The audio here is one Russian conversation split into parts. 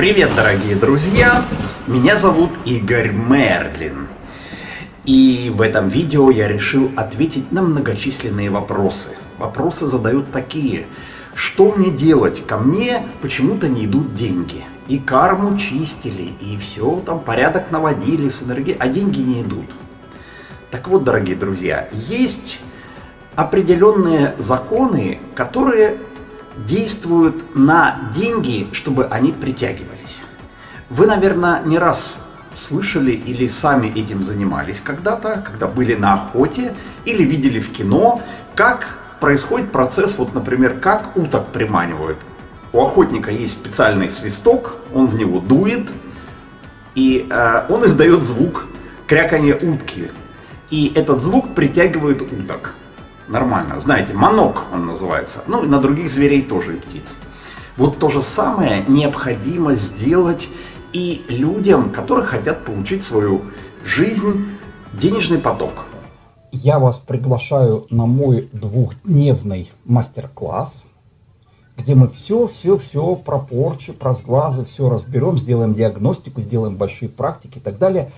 Привет, дорогие друзья! Меня зовут Игорь Мерлин. И в этом видео я решил ответить на многочисленные вопросы. Вопросы задают такие. Что мне делать? Ко мне почему-то не идут деньги. И карму чистили, и все, там порядок наводили с энергией, а деньги не идут. Так вот, дорогие друзья, есть определенные законы, которые действуют на деньги, чтобы они притягивались. Вы, наверное, не раз слышали или сами этим занимались когда-то, когда были на охоте или видели в кино, как происходит процесс, вот, например, как уток приманивают. У охотника есть специальный свисток, он в него дует, и э, он издает звук кряканье утки. И этот звук притягивает уток нормально. Знаете, манок он называется. Ну и на других зверей тоже и птиц. Вот то же самое необходимо сделать и людям, которые хотят получить свою жизнь, денежный поток. Я вас приглашаю на мой двухдневный мастер-класс, где мы все-все-все про порчу, про сглазы, все разберем, сделаем диагностику, сделаем большие практики и так далее.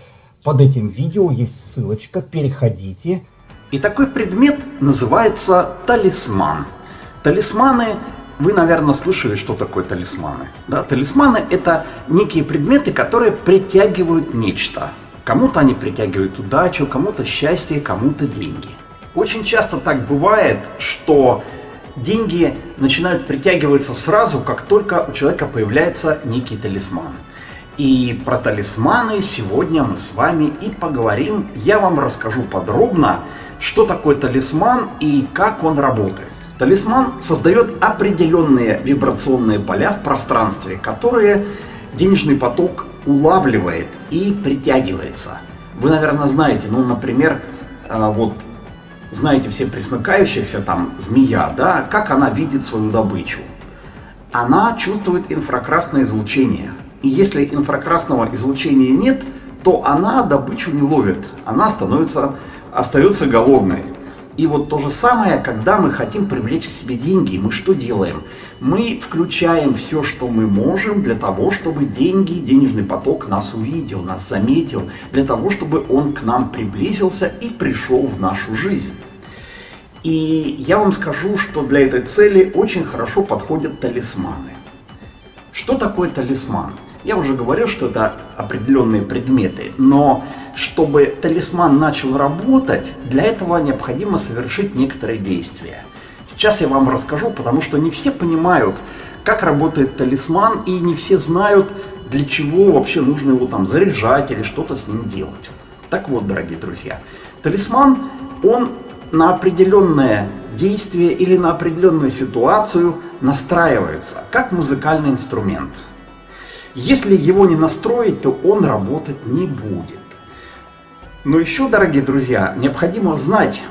Под этим видео есть ссылочка, переходите, и такой предмет называется талисман. Талисманы, вы, наверное, слышали, что такое талисманы. Да? Талисманы – это некие предметы, которые притягивают нечто. Кому-то они притягивают удачу, кому-то счастье, кому-то деньги. Очень часто так бывает, что деньги начинают притягиваться сразу, как только у человека появляется некий талисман. И про талисманы сегодня мы с вами и поговорим. Я вам расскажу подробно, что такое талисман и как он работает. Талисман создает определенные вибрационные поля в пространстве, которые денежный поток улавливает и притягивается. Вы, наверное, знаете, ну, например, а, вот знаете все присмыкающихся, там, змея, да, как она видит свою добычу. Она чувствует инфракрасное излучение. И если инфракрасного излучения нет, то она добычу не ловит. Она становится остается голодной. И вот то же самое, когда мы хотим привлечь к себе деньги, мы что делаем? Мы включаем все, что мы можем для того, чтобы деньги, денежный поток нас увидел, нас заметил, для того, чтобы он к нам приблизился и пришел в нашу жизнь. И я вам скажу, что для этой цели очень хорошо подходят талисманы. Что такое талисман? Я уже говорил, что это определенные предметы, но чтобы талисман начал работать, для этого необходимо совершить некоторые действия. Сейчас я вам расскажу, потому что не все понимают, как работает талисман, и не все знают, для чего вообще нужно его там заряжать или что-то с ним делать. Так вот, дорогие друзья, талисман, он на определенное действие или на определенную ситуацию настраивается, как музыкальный инструмент. Если его не настроить, то он работать не будет. Но еще, дорогие друзья, необходимо знать,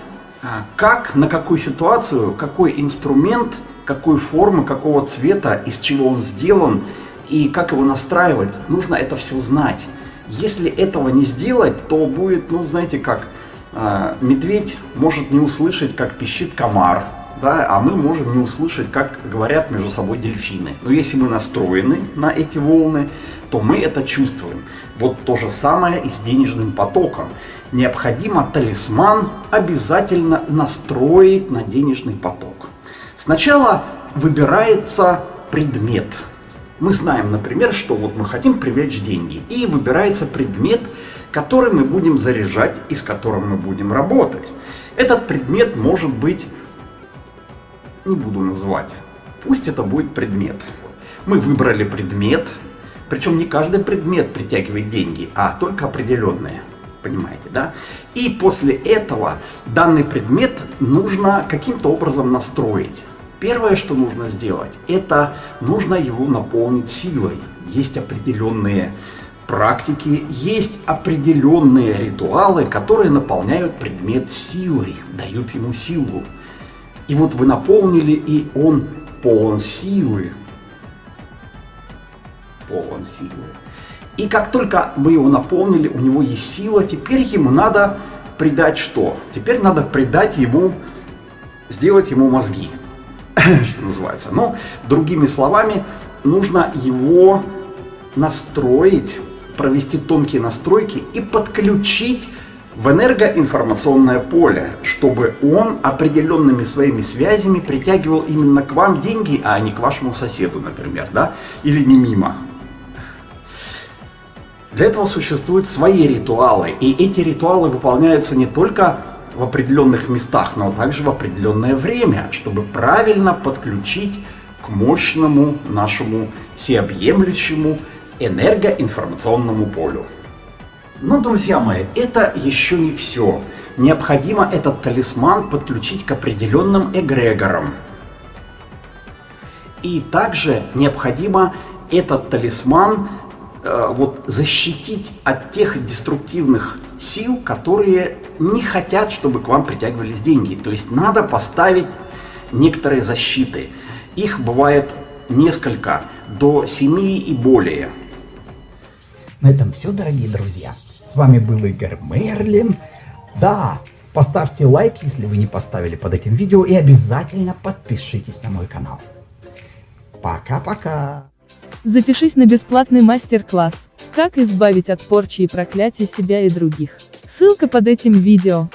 а, как, на какую ситуацию, какой инструмент, какой формы, какого цвета, из чего он сделан и как его настраивать. Нужно это все знать. Если этого не сделать, то будет, ну, знаете, как э, медведь может не услышать, как пищит комар, да, а мы можем не услышать, как говорят между собой дельфины. Но если мы настроены на эти волны, то мы это чувствуем. Вот то же самое и с денежным потоком. Необходимо талисман обязательно настроить на денежный поток. Сначала выбирается предмет. Мы знаем, например, что вот мы хотим привлечь деньги. И выбирается предмет, который мы будем заряжать и с которым мы будем работать. Этот предмет может быть не буду называть. Пусть это будет предмет. Мы выбрали предмет, причем не каждый предмет притягивает деньги, а только определенные. Понимаете, да? И после этого данный предмет нужно каким-то образом настроить. Первое, что нужно сделать, это нужно его наполнить силой. Есть определенные практики, есть определенные ритуалы, которые наполняют предмет силой, дают ему силу. И вот вы наполнили, и он полон силы. Полон силы. И как только вы его наполнили, у него есть сила, теперь ему надо придать что? Теперь надо придать ему, сделать ему мозги, что называется. Но, другими словами, нужно его настроить, провести тонкие настройки и подключить в энергоинформационное поле, чтобы он определенными своими связями притягивал именно к вам деньги, а не к вашему соседу, например, да, или не мимо. Для этого существуют свои ритуалы, и эти ритуалы выполняются не только в определенных местах, но также в определенное время, чтобы правильно подключить к мощному нашему всеобъемлющему энергоинформационному полю. Но, друзья мои, это еще не все. Необходимо этот талисман подключить к определенным эгрегорам. И также необходимо этот талисман э, вот, защитить от тех деструктивных сил, которые не хотят, чтобы к вам притягивались деньги. То есть надо поставить некоторые защиты. Их бывает несколько, до семи и более. На этом все, дорогие друзья. С вами был Игорь Мерлин. Да, поставьте лайк, если вы не поставили под этим видео, и обязательно подпишитесь на мой канал. Пока-пока. Запишись на бесплатный мастер-класс «Как избавить от порчи и проклятий себя и других». Ссылка под этим видео.